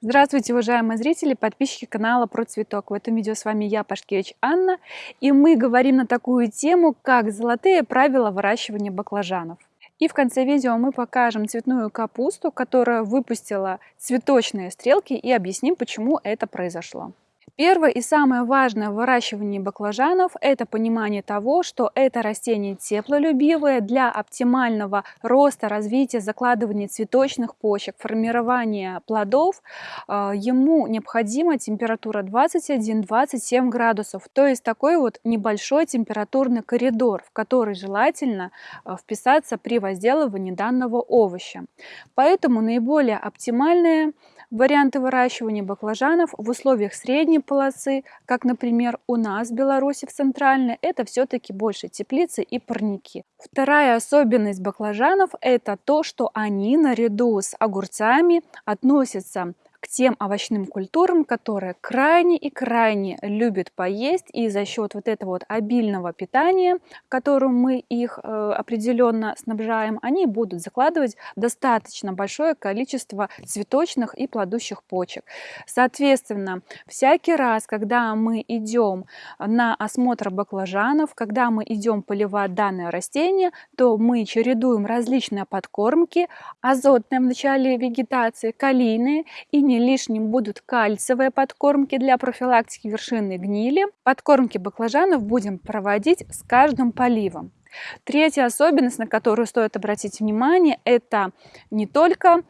Здравствуйте, уважаемые зрители, подписчики канала Про Цветок. В этом видео с вами я, Пашкевич Анна, и мы говорим на такую тему, как золотые правила выращивания баклажанов. И в конце видео мы покажем цветную капусту, которая выпустила цветочные стрелки и объясним, почему это произошло. Первое и самое важное в выращивании баклажанов – это понимание того, что это растение теплолюбивое для оптимального роста, развития, закладывания цветочных почек, формирования плодов. А, ему необходима температура 21-27 градусов, то есть такой вот небольшой температурный коридор, в который желательно а, вписаться при возделывании данного овоща. Поэтому наиболее оптимальное Варианты выращивания баклажанов в условиях средней полосы, как, например, у нас в Беларуси в Центральной, это все-таки больше теплицы и парники. Вторая особенность баклажанов – это то, что они наряду с огурцами относятся к тем овощным культурам, которые крайне и крайне любят поесть, и за счет вот этого вот обильного питания, которым мы их э, определенно снабжаем, они будут закладывать достаточно большое количество цветочных и плодущих почек. Соответственно, всякий раз, когда мы идем на осмотр баклажанов, когда мы идем поливать данное растение, то мы чередуем различные подкормки, азотные в начале вегетации, калийные и не лишним будут кальциевые подкормки для профилактики вершинной гнили. Подкормки баклажанов будем проводить с каждым поливом. Третья особенность, на которую стоит обратить внимание, это не только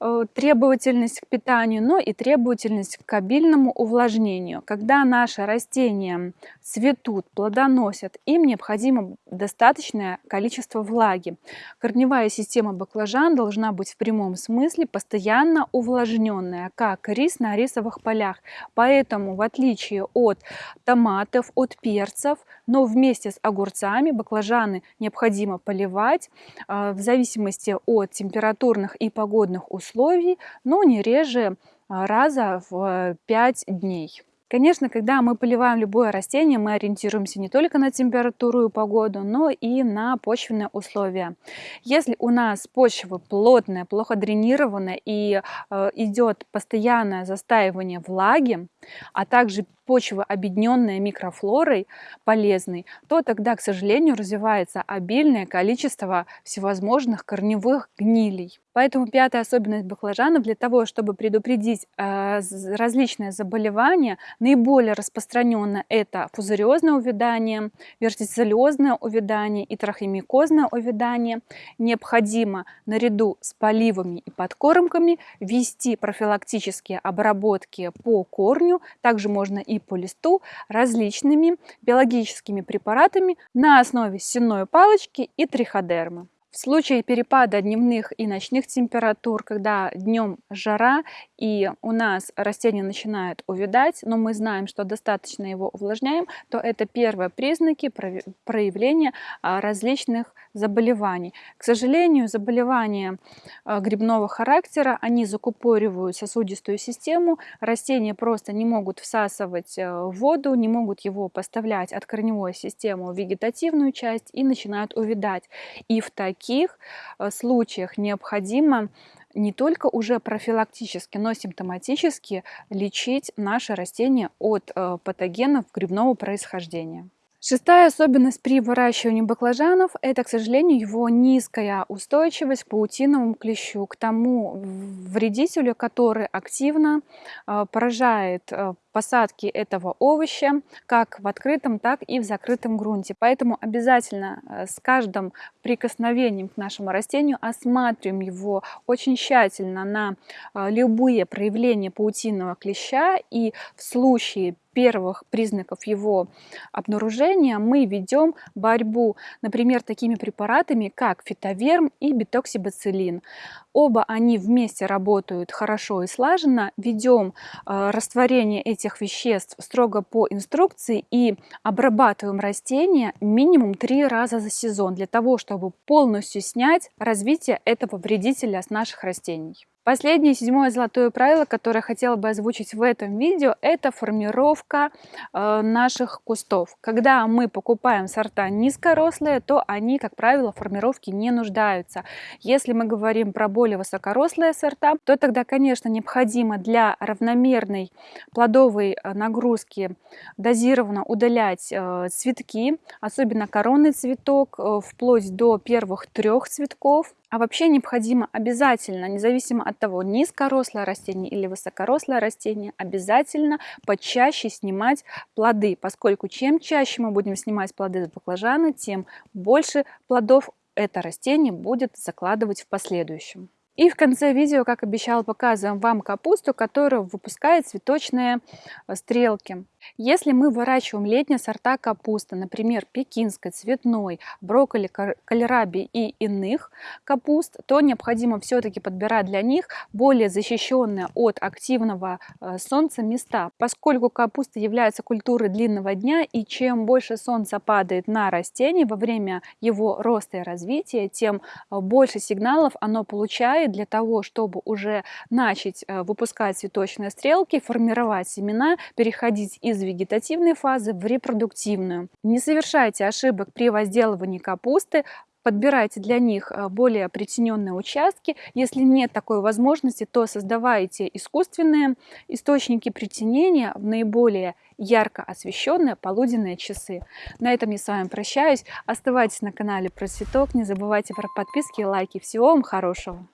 э, требовательность к питанию, но и требовательность к обильному увлажнению. Когда наши растения цветут, плодоносят, им необходимо достаточное количество влаги. Корневая система баклажан должна быть в прямом смысле постоянно увлажненная, как рис на рисовых полях. Поэтому, в отличие от томатов, от перцев, но вместе с огурцами баклажаны необходимо поливать а, в зависимости от температурных и погодных условий, но не реже а, раза в 5 дней. Конечно, когда мы поливаем любое растение, мы ориентируемся не только на температуру и погоду, но и на почвенные условия. Если у нас почва плотная, плохо дренированная и э, идет постоянное застаивание влаги, а также почва, объединенная микрофлорой полезной, то тогда, к сожалению, развивается обильное количество всевозможных корневых гнилей. Поэтому пятая особенность баклажанов для того, чтобы предупредить э, различные заболевания, наиболее распространенно это фузариозное увядание, вертицеллезное увядание и трахемикозное увядание. Необходимо наряду с поливами и подкормками ввести профилактические обработки по корню. Также можно и по листу различными биологическими препаратами на основе сенной палочки и триходермы. В случае перепада дневных и ночных температур, когда днем жара и у нас растение начинает увядать, но мы знаем, что достаточно его увлажняем, то это первые признаки проявления а, различных заболеваний. К сожалению, заболевания а, грибного характера, они закупоривают сосудистую систему, растения просто не могут всасывать э, воду, не могут его поставлять от корневой системы в вегетативную часть и начинают увядать. И в таких таких э, случаях необходимо не только уже профилактически, но симптоматически лечить наши растения от э, патогенов грибного происхождения. Шестая особенность при выращивании баклажанов – это, к сожалению, его низкая устойчивость к паутиновому клещу, к тому вредителю, который активно э, поражает посадки этого овоща как в открытом, так и в закрытом грунте. Поэтому обязательно э, с каждым прикосновением к нашему растению осматриваем его очень тщательно на э, любые проявления паутинного клеща и в случае первых признаков его обнаружения мы ведем борьбу, например, такими препаратами, как фитоверм и бетоксибацилин. Оба они вместе работают хорошо и слаженно. Ведем э, растворение этих веществ строго по инструкции и обрабатываем растения минимум три раза за сезон для того, чтобы полностью снять развитие этого вредителя с наших растений. Последнее, седьмое золотое правило, которое хотела бы озвучить в этом видео, это формировка э, наших кустов. Когда мы покупаем сорта низкорослые, то они, как правило, в формировке не нуждаются. Если мы говорим про более высокорослые сорта, то тогда, конечно, необходимо для равномерной плодовой э, нагрузки дозированно удалять э, цветки, особенно коронный цветок, э, вплоть до первых трех цветков. А вообще необходимо обязательно, независимо от того, низкорослое растение или высокорослое растение, обязательно почаще снимать плоды, поскольку чем чаще мы будем снимать плоды с баклажана, тем больше плодов это растение будет закладывать в последующем. И в конце видео, как обещала, показываем вам капусту, которая выпускает цветочные э, стрелки. Если мы выращиваем летние сорта капусты, например, пекинской, цветной, брокколи, кальраби и иных капуст, то необходимо все-таки подбирать для них более защищенные от активного э, солнца места, поскольку капуста является культурой длинного дня, и чем больше солнца падает на растение во время его роста и развития, тем э, больше сигналов оно получает для того, чтобы уже начать э, выпускать цветочные стрелки, формировать семена, переходить из из вегетативной фазы в репродуктивную. Не совершайте ошибок при возделывании капусты, подбирайте для них э, более притененные участки. Если нет такой возможности, то создавайте искусственные источники притенения в наиболее ярко освещенные полуденные часы. На этом я с вами прощаюсь. Оставайтесь на канале Про Цветок. Не забывайте про подписки и лайки. Всего вам хорошего!